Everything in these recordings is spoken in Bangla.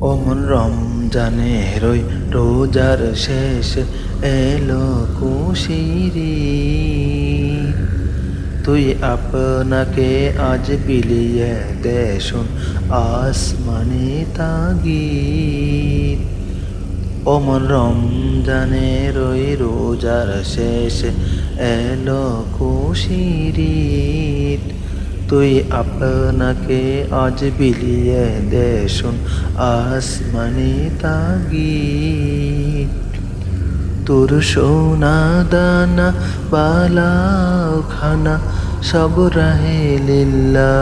ওমন রমজানে রই রোজার শেষ এলো কুশিরি তুই আপনাকে আজ বিলিয়ে দেশুন আসমানি তাগিদ। ওমন রমজানে রই রোজার শেষ এলো কুশিরি তুই আপনাকে আজ বিলিয়ে দেশুন আসমানি তাগি তোর সোনা দানা বালাও খানা সব রাহে লিল্লা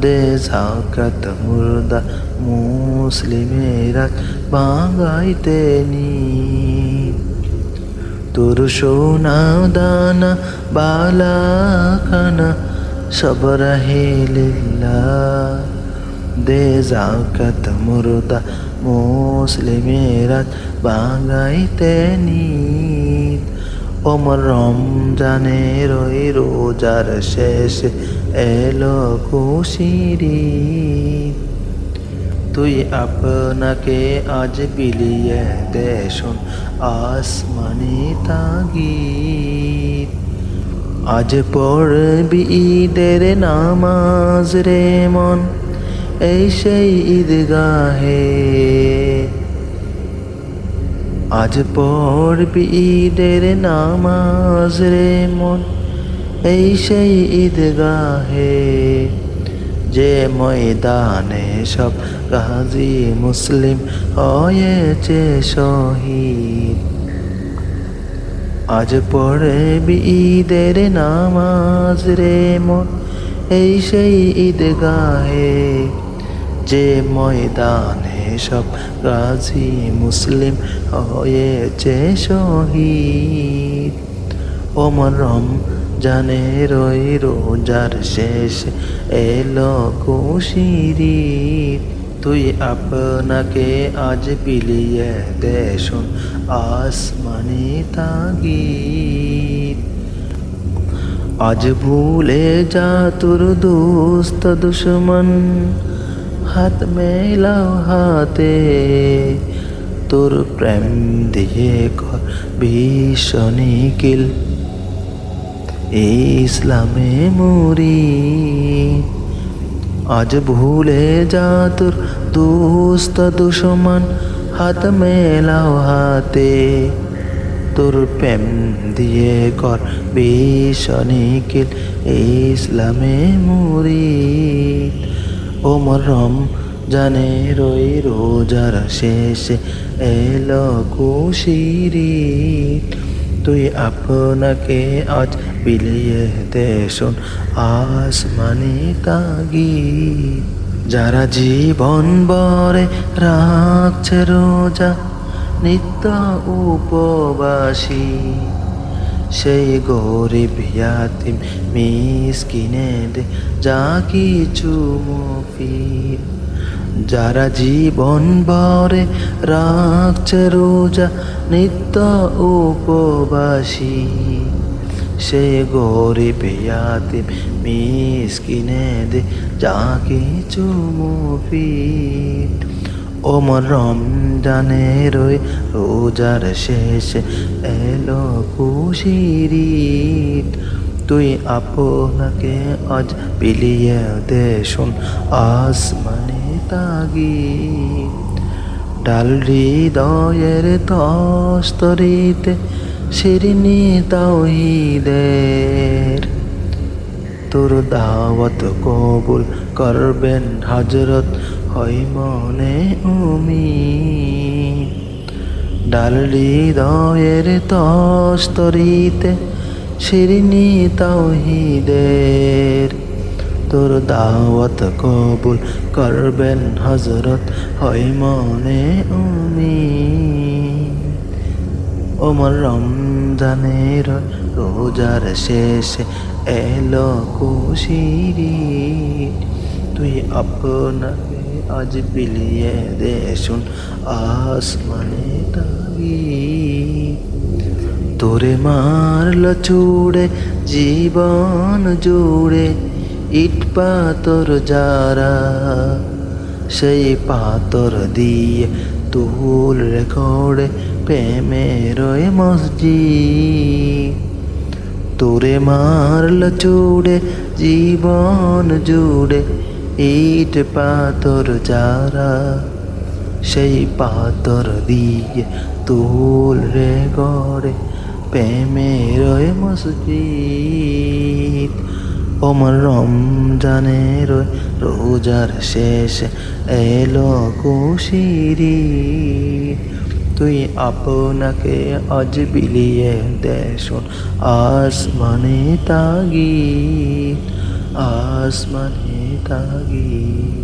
দে জাকাত মুর্দা, মুসলিমেরা বাঙাইতে নি তোর সোনা দানা, বালা খানা, সব রাহে লিল্লা দে জাকাত মুর্দা মুসলিমেরা বাঙাইতে নিত। ওমর রমজানের ওই রোজার শেষ এলো খুশিরি তুই আপনাকে আজ বিলিয়ে দেশুন আসমানি তাগিদ আজ পড়বি ঈদের নামাজ রে মন এই সেই ঈদগাহে আজ পড়বি ঈদের নামাজ রে মন এই সেই ঈদগাহে যে ময়দানে সব গাজী মুসলিম হয়েছে শহীদ। আজ পড়ে ঈদের নামাজ রে মন, এই সেই ঈদগাহে। যে ময়দানে সব গাজী মুসলিম হয়েছে শহীদ। ওমর জানে রই রোজার শেষ এলো কুশিরি তুই আপনাকে আজ বিলিয়ে দেশুন আসমানি তাগিদ। আজ ভুলে যা তোর দোস্ত দুশ্মন, হাত মেলাও হাতে। তোর প্রেম দিয়ে কর ভীষণিকিল ইসলামে মুরি আজ ভুলে যা তোর দোস্ত দুশ্মন, হাত মেলাও হাতে। তোর প্রেম দিয়ে কর ভীষণিকিল ইসলামে মুরি ওমর রম জানে রই রোজার শেষে এলো কুশিরি তুই আপনাকে আজ বিলিয়ে দেশুন আসমানি তাগি যারা জীবন বরে রাখছে রোজা, নিত্য উপবাসী, সেই গরিব ইয়াতিম মিসকিনে দে যা কিছু মুফিদ। যারা জীবন ভরে রাখছে রোজা নিত্য উপবাসী, সে গরিব ইয়াতিম মিসকিনে দে, যা কিছু মুফিদ। ওমর রমজানের ওই রোজার শেষে এলো খুশিরি তুই আপনাকে আজ বিলিয়ে দেশুন আসমানে তাগি ডাল হৃদয়ের তস্তরিতে শিরিনি তাওহিদের। তোর দাওয়াত কবুল করবেন হজরত হয় মনে উমি ডাল হৃদয়ের তস্তরিতে শিরিনি তাওহিদের। তোর দাওয়াত কবুল করবেন হজরত হয় মনে উমি ওমর রমজানের রোজার শেষে এলো খুশিরি তুই আপনাকে আজ বিলিয়ে দেশুন আসমানে তাগি তোরে মারল চুড়ে জীবন জুড়ে ইট পাতর যারা, সেই পাথর দিয়ে তুল রেখড়ে প্রেমের মসজিদ। তোরে মারল চুড়ে, জীবন জুড়ে ইট পাথর যারা, সেই পাথর দিয়ে তুল রে গড়ে প্রেমের মসজিদ। ওমর রমজানের রোজার শেষ এলো কুশিরি তুই আপনাকে আজ বিলিয়ে দেশন আসমানে তাগি আসমানে তাগি